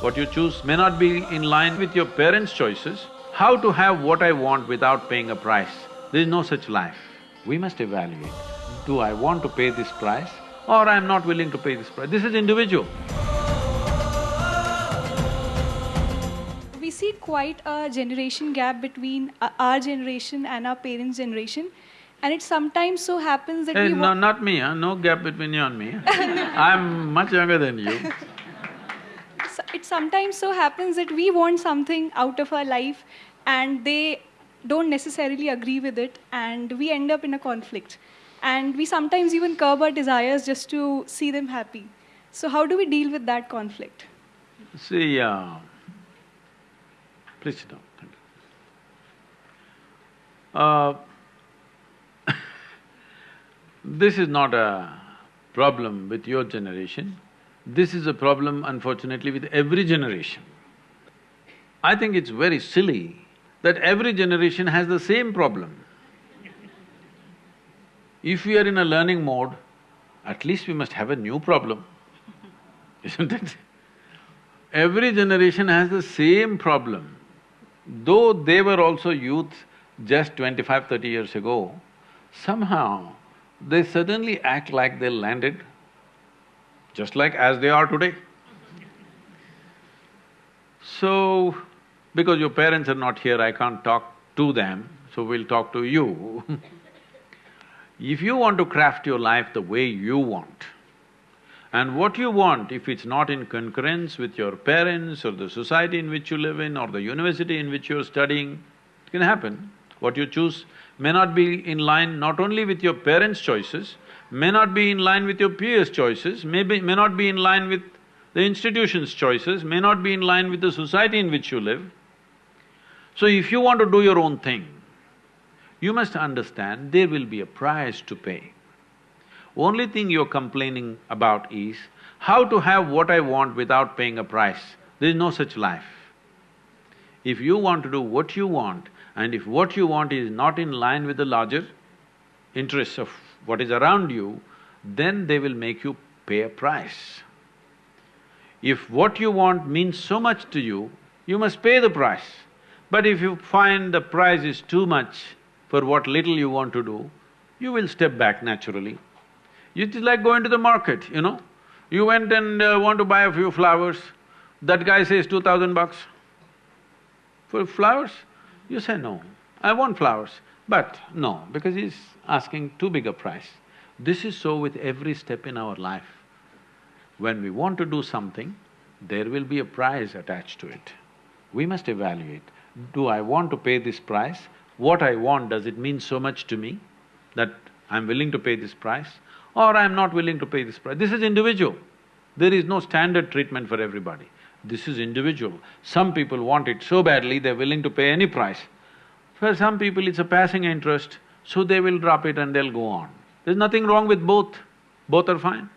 What you choose may not be in line with your parents' choices. How to have what I want without paying a price? There is no such life. We must evaluate, do I want to pay this price or I'm not willing to pay this price? This is individual. We see quite a generation gap between uh, our generation and our parents' generation. And it sometimes so happens that Hey, we no, not me, huh? no gap between you and me. I'm much younger than you. Sometimes so happens that we want something out of our life and they don't necessarily agree with it and we end up in a conflict. And we sometimes even curb our desires just to see them happy. So how do we deal with that conflict? See, uh, please sit down. Uh, this is not a problem with your generation, this is a problem unfortunately with every generation. I think it's very silly that every generation has the same problem. If we are in a learning mode, at least we must have a new problem, isn't it? Every generation has the same problem. Though they were also youth just 25, 30 years ago, somehow they suddenly act like they landed, just like as they are today. So, because your parents are not here, I can't talk to them, so we'll talk to you. if you want to craft your life the way you want, and what you want, if it's not in concurrence with your parents or the society in which you live in or the university in which you're studying, it can happen. What you choose may not be in line not only with your parents' choices, may not be in line with your peers' choices, may be… may not be in line with the institution's choices, may not be in line with the society in which you live. So if you want to do your own thing, you must understand there will be a price to pay. Only thing you're complaining about is how to have what I want without paying a price. There is no such life. If you want to do what you want, and if what you want is not in line with the larger interests of what is around you, then they will make you pay a price. If what you want means so much to you, you must pay the price. But if you find the price is too much for what little you want to do, you will step back naturally. It is like going to the market, you know. You went and uh, want to buy a few flowers, that guy says two thousand bucks. For flowers, you say no, I want flowers. But no, because he's asking too big a price. This is so with every step in our life. When we want to do something, there will be a price attached to it. We must evaluate, do I want to pay this price? What I want, does it mean so much to me that I'm willing to pay this price? Or I'm not willing to pay this price? This is individual. There is no standard treatment for everybody. This is individual. Some people want it so badly, they're willing to pay any price. For some people, it's a passing interest, so they will drop it and they'll go on. There's nothing wrong with both, both are fine.